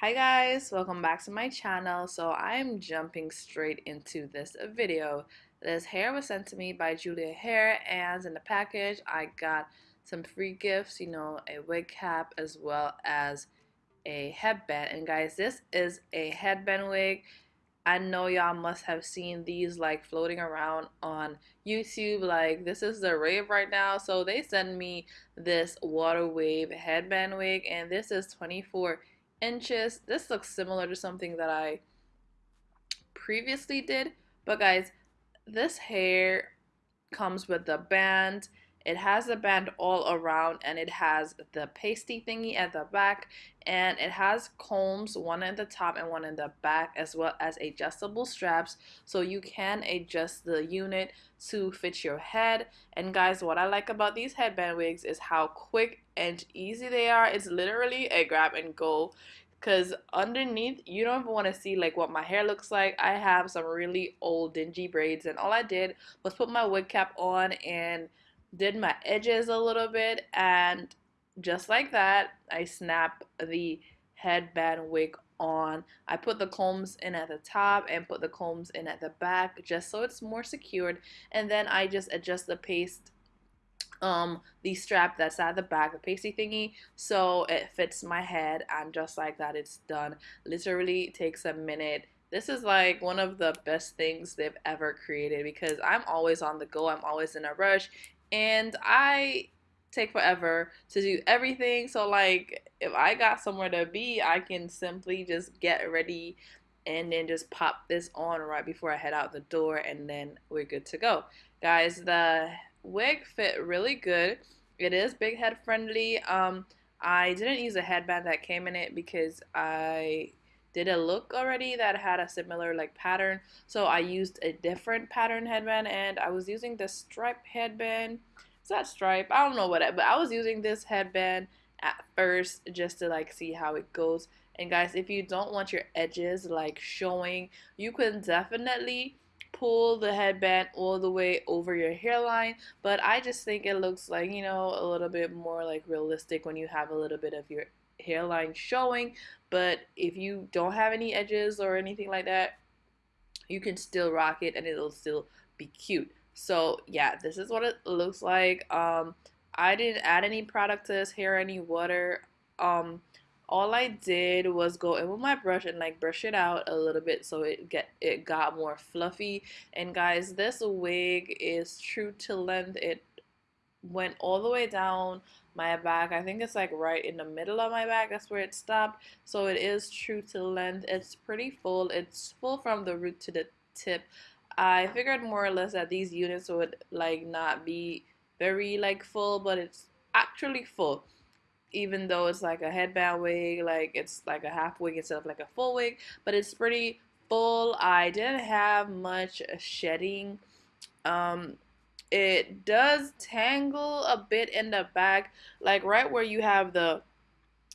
Hi guys, welcome back to my channel. So I'm jumping straight into this video. This hair was sent to me by Julia Hair and in the package I got some free gifts, you know, a wig cap as well as a headband. And guys, this is a headband wig. I know y'all must have seen these like floating around on YouTube. Like this is the rave right now. So they sent me this water wave headband wig and this is 24 inches. This looks similar to something that I previously did. But guys, this hair comes with the band. It has a band all around and it has the pasty thingy at the back and it has combs, one at the top and one in the back as well as adjustable straps so you can adjust the unit to fit your head. And guys, what I like about these headband wigs is how quick and easy they are. It's literally a grab and go because underneath you don't even want to see like what my hair looks like i have some really old dingy braids and all i did was put my wig cap on and did my edges a little bit and just like that I snap the headband wig on. I put the combs in at the top and put the combs in at the back just so it's more secured and then I just adjust the paste um the strap that's at the back the pasty thingy so it fits my head and just like that it's done. Literally takes a minute. This is like one of the best things they've ever created because I'm always on the go. I'm always in a rush and I take forever to do everything. So like if I got somewhere to be, I can simply just get ready and then just pop this on right before I head out the door and then we're good to go. Guys, the wig fit really good. It is big head friendly. Um I didn't use a headband that came in it because I did a look already that had a similar like pattern. So I used a different pattern headband and I was using the stripe headband. Is that stripe I don't know what but I was using this headband at first just to like see how it goes. And guys if you don't want your edges like showing you can definitely pull the headband all the way over your hairline but I just think it looks like you know a little bit more like realistic when you have a little bit of your hairline showing but if you don't have any edges or anything like that you can still rock it and it'll still be cute. So yeah this is what it looks like. Um I didn't add any product to this hair any water. Um all I did was go in with my brush and like brush it out a little bit so it get it got more fluffy. And guys this wig is true to length. It went all the way down my back. I think it's like right in the middle of my back. That's where it stopped. So it is true to length. It's pretty full. It's full from the root to the tip. I figured more or less that these units would like not be very like full, but it's actually full. Even though it's like a headband wig, like it's like a half wig instead of like a full wig, but it's pretty full. I didn't have much shedding. Um, it does tangle a bit in the back like right where you have the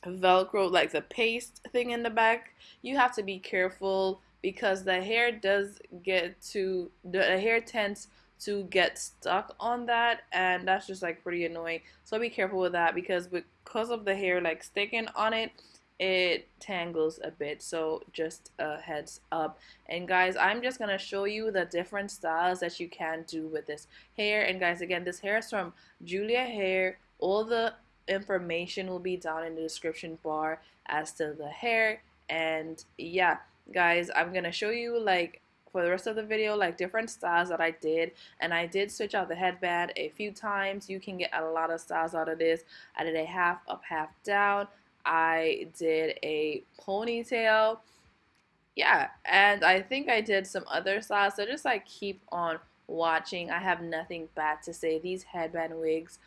velcro like the paste thing in the back you have to be careful because the hair does get to the hair tends to get stuck on that and that's just like pretty annoying. So be careful with that because because of the hair like sticking on it it tangles a bit so just a heads up. And guys I'm just gonna show you the different styles that you can do with this hair. And guys again this hair is from Julia Hair. All the information will be down in the description bar as to the hair. And yeah guys I'm gonna show you like for the rest of the video like different styles that I did. And I did switch out the headband a few times. You can get a lot of styles out of this. I did a half up half down I did a ponytail. Yeah, and I think I did some other styles. So just like keep on watching. I have nothing bad to say. These headband wigs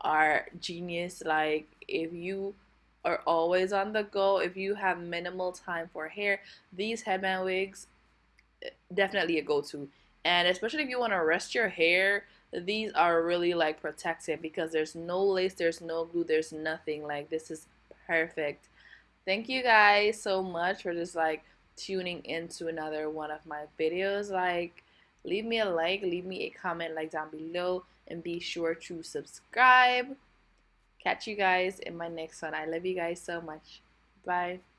are genius. Like if you are always on the go, if you have minimal time for hair, these headband wigs eh, definitely a go-to. And especially if you want to rest your hair, these are really like protective because there's no lace, there's no glue, there's nothing. Like this is perfect. Thank you guys so much for just like tuning into another one of my videos. Like, leave me a like, leave me a comment like down below, and be sure to subscribe. catch you guys in my next one. I love you guys so much. Bye.